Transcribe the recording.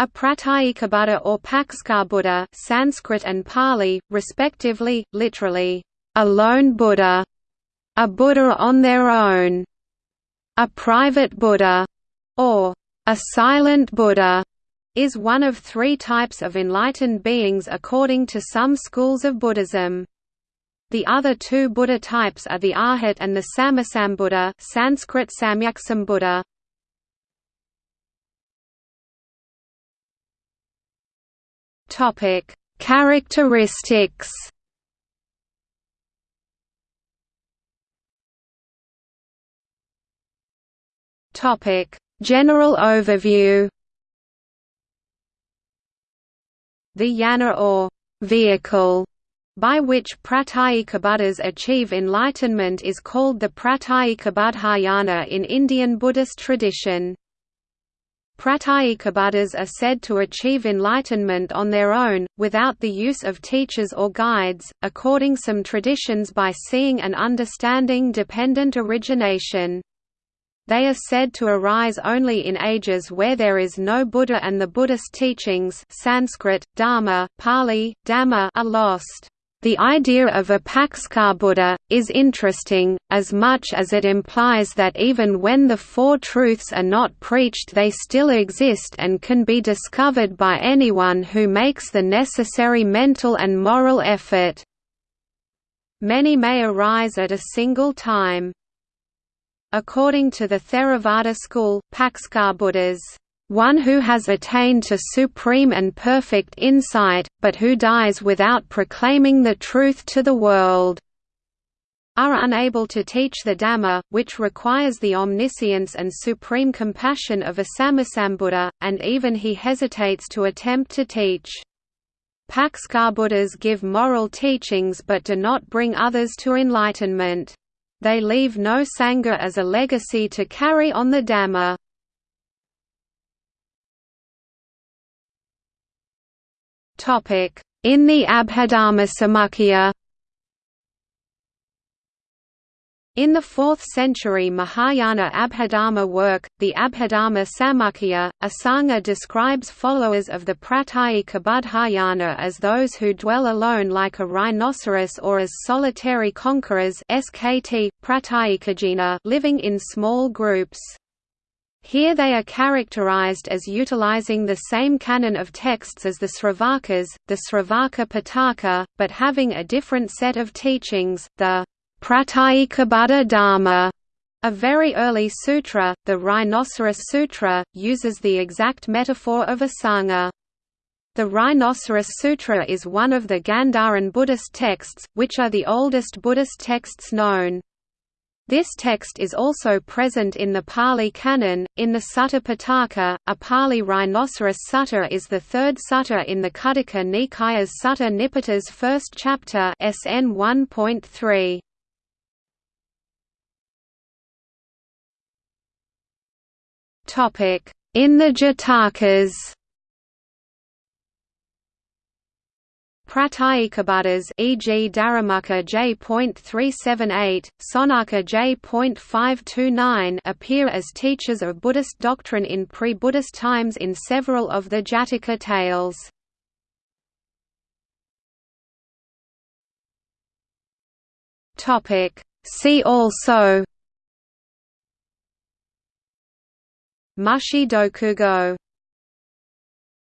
A Pratyekabuddha or Paccekabuddha Sanskrit and Pali, respectively, literally, a lone Buddha, a Buddha on their own, a private Buddha, or a silent Buddha, is one of three types of enlightened beings according to some schools of Buddhism. The other two Buddha types are the Arhat and the Sammasambuddha Sanskrit Samyaksambuddha. Topic: Characteristics. Topic: General overview. The yana or vehicle by which Pratyekabuddhas achieve enlightenment is called the Pratyekabuddhayana in Indian Buddhist tradition. Pratyekabuddhas are said to achieve enlightenment on their own, without the use of teachers or guides, according some traditions by seeing and understanding dependent origination. They are said to arise only in ages where there is no Buddha and the Buddhist teachings Sanskrit, Dharma, Pali, Dhamma are lost. The idea of a Paccekabuddha, is interesting, as much as it implies that even when the Four Truths are not preached they still exist and can be discovered by anyone who makes the necessary mental and moral effort. Many may arise at a single time. According to the Theravada school, Paccekabuddhas one who has attained to supreme and perfect insight, but who dies without proclaiming the truth to the world are unable to teach the Dhamma, which requires the omniscience and supreme compassion of a Sammasambuddha, and even he hesitates to attempt to teach. Paccekabuddhas give moral teachings but do not bring others to enlightenment. They leave no Sangha as a legacy to carry on the Dhamma. In the Abhidharmasamuccaya In the 4th century Mahayana Abhidharma work, the Abhidharma Samuccaya, Asanga describes followers of the Pratyekabuddhayana as those who dwell alone like a rhinoceros or as solitary conquerors SKT, living in small groups. Here they are characterized as utilizing the same canon of texts as the Sravakas, the Sravaka Pitaka, but having a different set of teachings, the Pratyekabuddha Dharma. A very early sutra, the Rhinoceros Sutra, uses the exact metaphor of a sangha. The Rhinoceros Sutra is one of the Gandharan Buddhist texts, which are the oldest Buddhist texts known. This text is also present in the Pali Canon. In the Sutta Pitaka, a Pali rhinoceros sutta is the third sutta in the Khuddaka Nikaya's Sutta Nipata's first chapter SN 1.3. Topic: In the Jatakas. Pratyekabuddhas e.g. Darimukha J.378, Sonaka J.529 appear as teachers of Buddhist doctrine in pre-Buddhist times in several of the Jataka tales. See also Mushi Dokugo